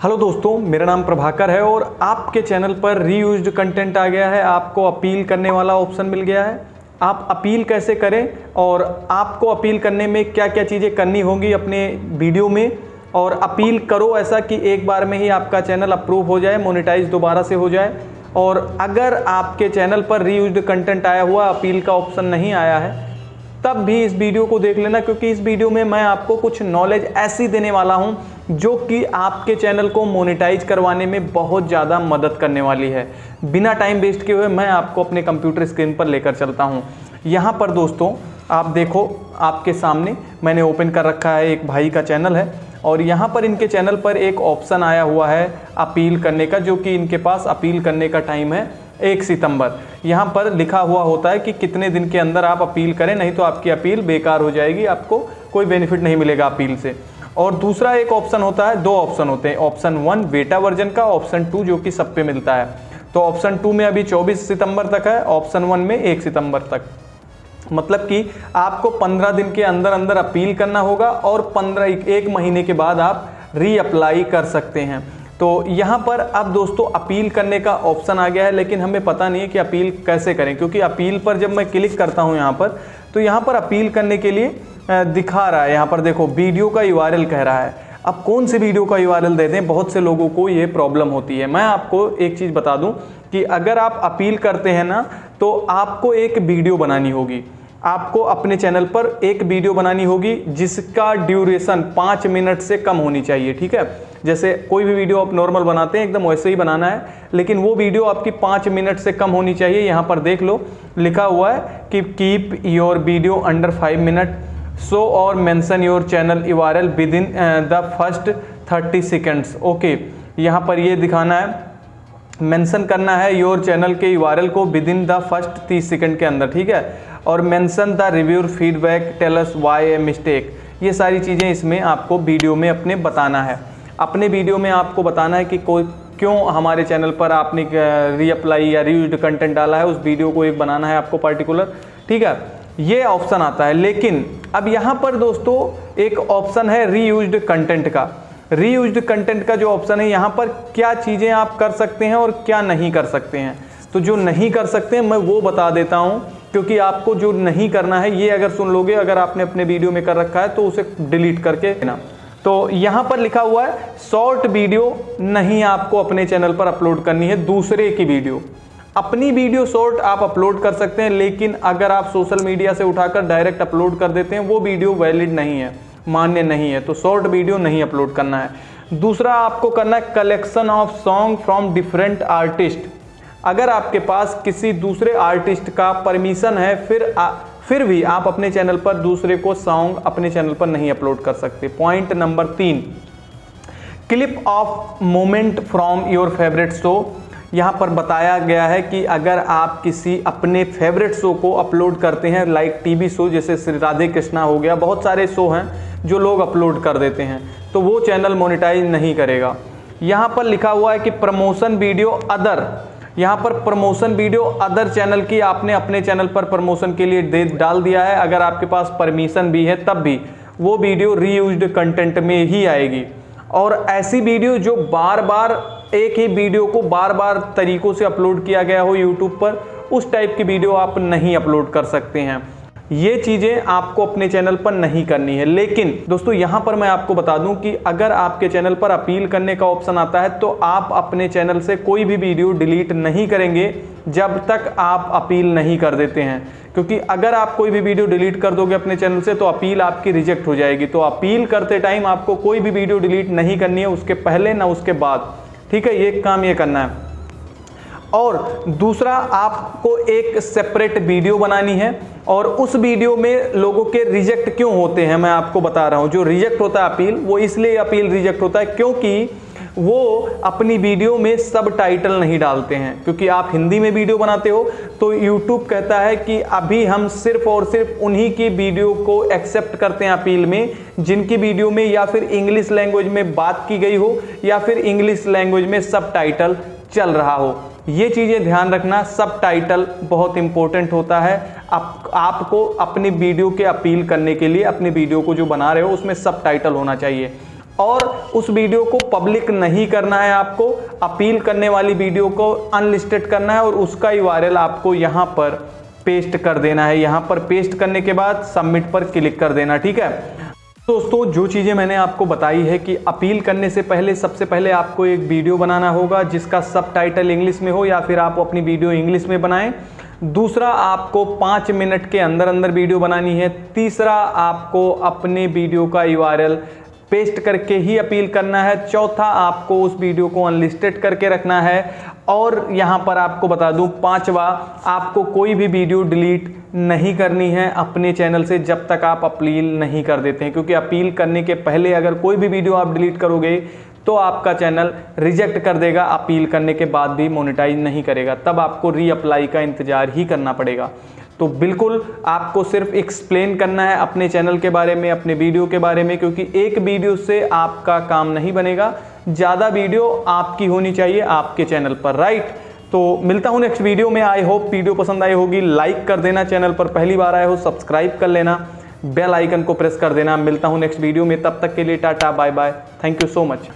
Hello दोस्तों, मेरा नाम प्रभाकर है और आपके चैनल पर रीयूज्ड कंटेंट आ गया है। आपको अपील करने वाला ऑप्शन मिल गया है। आप अपील कैसे करें और आपको अपील करने में क्या क्या चीज़ें करनी होंगी अपने वीडियो में? और अपील करो ऐसा कि एक बार में ही आपका चैनल अप्रूव हो जाए मोनेटाइज दोबारा से हो जाए। और अगर आपके चैनल पर रीयूज्ड कंटेंट आया हुआ, अपील का ऑप्शन नहीं आया है तब भी इस वीडियो को देख लेना, क्योंकि इस वीडियो में मैं आपको कुछ नॉलेज ऐसी देने वाला हूँ, जो कि आपके चैनल को मोनेटाइज करवाने में बहुत ज़्यादा मदद करने वाली है। बिना टाइम वेस्ट किए हुए मैं आपको अपने कंप्यूटर स्क्रीन पर लेकर चलता हूँ। यहाँ पर दोस्तों, आप देखो, आपके सामने मैंने ओपन कर रखा है एक भाई का चैनल है, और यहाँ पर इनके चैनल पर एक ऑप्शन आया हुआ है अपील करने का, जो कि इनके पास अपील करने का टाइम है। एक सितंबर। यहाँ पर लिखा हुआ होता है कि कितने दिन के अंदर आप अपील करें, नहीं तो आपकी अपील बेकार हो जाएगी, आपको कोई बेनिफिट नहीं मिलेगा अपील से। और दूसरा एक ऑप्शन होता है, दो ऑप्शन होते हैं। ऑप्शन वन, बेटा वर्जन का, ऑप्शन टू, जो कि सब पे मिलता है। तो ऑप्शन टू में अभी 24 सितंबर तक है, ऑप्शन वन में एक सितंबर तक। मतलब कि आपको 15 दिन के अंदर अंदर अपील करना होगा और 15 एक महीने के बाद आप रीअप्लाई कर सकते हैं। तो यहाँ पर अब दोस्तों अपील करने का ऑप्शन आ गया है, लेकिन हमें पता नहीं है कि अपील कैसे करें, क्योंकि अपील पर जब मैं क्लिक करता हूँ यहाँ पर तो यहाँ पर अपील करने के लिए दिखा रहा है। यहाँ पर देखो, वीडियो का यू कह रहा है। अब कौन से वीडियो का यू दे दें? बहुत से लोगों को ये प्रॉब्लम होती है। मैं आपको एक चीज़ बता दूँ कि अगर आप अपील करते हैं ना तो आपको एक वीडियो बनानी होगी। आपको अपने चैनल पर एक वीडियो बनानी होगी, जिसका ड्यूरेशन पाँच मिनट से कम होनी चाहिए, ठीक है? जैसे कोई भी वीडियो आप नॉर्मल बनाते हैं, एकदम वैसे ही बनाना है, लेकिन वो वीडियो आपकी पाँच मिनट से कम होनी चाहिए, यहाँ पर देख लो, लिखा हुआ है कि keep your video under five minute so और mention your channel U R L within the first thirty seconds okay यहाँ पर ये दिखाना है। मेंशन करना है योर चैनल के यू को विद इन द फ़र्स्ट तीस सेकंड के अंदर, ठीक है? और mention the reviewer feedback tells why a mistake ये सारी चीज़ें इसमें आपको वीडियो में अपने बताना है। अपने वीडियो में आपको बताना है कि कोई क्यों हमारे चैनल पर आपने रीअप्लाई या रीयूज कंटेंट डाला है, उस वीडियो को एक बनाना है आपको पर्टिकुलर ठीक है? ये ऑप्शन आता है। लेकिन, अब यहाँ पर दोस्तों, एक ऑप्शन है रीयूज कंटेंट का। रीयूज कंटेंट का जो ऑप्शन है, यहाँ पर क्या चीज़ें आप कर सकते हैं और क्या नहीं कर सकते हैं? तो जो नहीं कर सकते हैं, मैं वो बता देता हूँ, क्योंकि आपको जो नहीं करना है, ये अगर सुन लोगे, अगर आपने अपने वीडियो में कर रखा है तो उसे डिलीट करके ना तो यहाँ पर लिखा हुआ है शॉर्ट वीडियो नहीं आपको अपने चैनल पर अपलोड करनी है दूसरे की वीडियो अपनी वीडियो शॉर्ट आप अपलोड कर सकते हैं लेकिन अगर आप सोशल मीडिया से उठाकर डायरेक्ट अपलोड कर देते हैं वो वीडियो वैलिड नहीं है मान्य नहीं है तो शॉर्ट वीडियो नहीं अपलोड करना है। दूसरा आपको करना है collection of song from different artist अगर आपके पास किसी दूसरे आर्टिस्ट का परमिशन है फिर आ, फिर भी आप अपने चैनल पर दूसरे को सॉन्ग अपने चैनल पर नहीं अपलोड कर सकते। पॉइंट नंबर तीन, clip of moment from your favourite show. यहाँ पर बताया गया है कि अगर आप किसी अपने फेवरेट शो को अपलोड करते हैं, लाइक टीवी शो जैसे श्री राधे कृष्णा हो गया, बहुत सारे शो हैं जो लोग अपलोड कर देते हैं तो वो चैनल मोनिटाइज नहीं करेगा। यहाँ पर लिखा हुआ है कि प्रमोशन वीडियो अदर यहाँ पर प्रमोशन वीडियो अदर चैनल की आपने अपने चैनल पर प्रमोशन के लिए दे डाल दिया है। अगर आपके पास परमिशन भी है, तब भी वो वीडियो रीयूज्ड कंटेंट में ही आएगी। और ऐसी वीडियो जो बार बार एक ही वीडियो को बार बार तरीकों से अपलोड किया गया हो यूट्यूब पर, उस टाइप की वीडियो आप नहीं अपलोड कर सकते हैं। ये चीज़ें आपको अपने चैनल पर नहीं करनी है। लेकिन दोस्तों, यहाँ पर मैं आपको बता दूँ कि अगर आपके चैनल पर अपील करने का ऑप्शन आता है तो आप अपने चैनल से कोई भी वीडियो डिलीट नहीं करेंगे जब तक आप अपील नहीं कर देते हैं। क्योंकि अगर आप कोई भी वीडियो डिलीट कर दोगे अपने चैनल से तो अपील आपकी रिजेक्ट हो जाएगी। तो अपील करते टाइम आपको कोई भी वीडियो डिलीट नहीं करनी है, उसके पहले ना उसके बाद। ठीक है, ये काम ये करना है। और दूसरा, आपको एक सेपरेट वीडियो बनानी है और उस वीडियो में लोगों के रिजेक्ट क्यों होते हैं, मैं आपको बता रहा हूँ। जो रिजेक्ट होता है अपील वो इसलिए अपील रिजेक्ट होता है क्योंकि वो अपनी वीडियो में सब टाइटल नहीं डालते हैं। क्योंकि आप हिंदी में वीडियो बनाते हो तो YouTube कहता है कि अभी हम सिर्फ़ और सिर्फ़ उन्हीं की वीडियो को एक्सेप्ट करते हैं अपील में, जिनकी वीडियो में या फिर इंग्लिश लैंग्वेज में बात की गई हो, या फिर इंग्लिश लैंग्वेज में सब टाइटल चल रहा हो। ये चीज़ें ध्यान रखना, सब टाइटल बहुत इंपॉर्टेंट होता है। आप, आपको अपनी वीडियो के अपील करने के लिए, अपनी वीडियो को जो बना रहे हो, उसमें सब टाइटल होना चाहिए। और उस वीडियो को पब्लिक नहीं करना है आपको अपील करने वाली वीडियो को अनलिस्टेड करना है और उसका ही वायरल आपको यहाँ पर पेस्ट कर देना है। यहाँ पर पेस्ट करने के बाद सबमिट पर क्लिक कर देना, ठीक है? दोस्तों, जो चीज़ें मैंने आपको बताई है कि अपील करने से पहले, सबसे पहले आपको एक वीडियो बनाना होगा, जिसका सब टाइटल इंग्लिश में हो या फिर आप अपनी वीडियो इंग्लिश में बनाएँ। दूसरा, आपको पाँच मिनट के अंदर अंदर वीडियो बनानी है। तीसरा, आपको अपने वीडियो का यूआरएल पेस्ट करके ही अपील करना है। चौथा आपको उस वीडियो को अनलिस्टेड करके रखना है। और यहाँ पर आपको बता दूँ, पांचवा, आपको कोई भी वीडियो डिलीट नहीं करनी है अपने चैनल से जब तक आप अपील नहीं कर देते हैं। क्योंकि अपील करने के पहले अगर कोई भी वीडियो आप डिलीट करोगे तो आपका चैनल रिजेक्ट कर देगा। अपील करने के बाद भी मोनेटाइज नहीं करेगा। तब आपको रीअप्लाई का इंतज़ार ही करना पड़ेगा। तो बिल्कुल आपको सिर्फ़ एक्सप्लेन करना है अपने चैनल के बारे में, अपने वीडियो के बारे में, क्योंकि एक वीडियो से आपका काम नहीं बनेगा। ज़्यादा वीडियो आपकी होनी चाहिए आपके चैनल पर राइट तो मिलता हूँ नेक्स्ट वीडियो में। आई होप वीडियो पसंद आई होगी। लाइक कर देना चैनल पर। पहली बार आए हो सब्सक्राइब कर लेना। बेल आइकन को प्रेस कर देना। मिलता हूँ नेक्स्ट वीडियो में। तब तक के लिए tata bye bye thank you so much